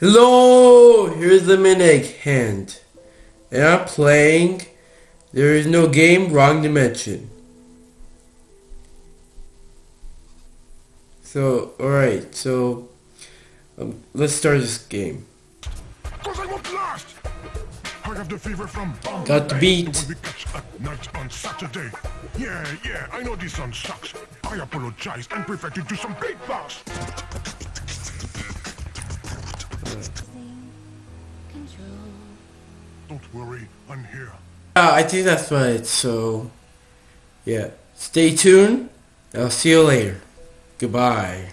Hello, here's the Minig hand. And I'm playing There is no game, wrong dimension. So, alright, so um, let's start this game. Cause I won't last! I have the fever from Bombay. Got the beat. When we catch at night on Saturday. Yeah, yeah, I know this song sucks. I apologize and prefer to do some beatbox. Don't worry, I'm here. Uh, I think that's right, so yeah. Stay tuned. I'll see you later. Goodbye.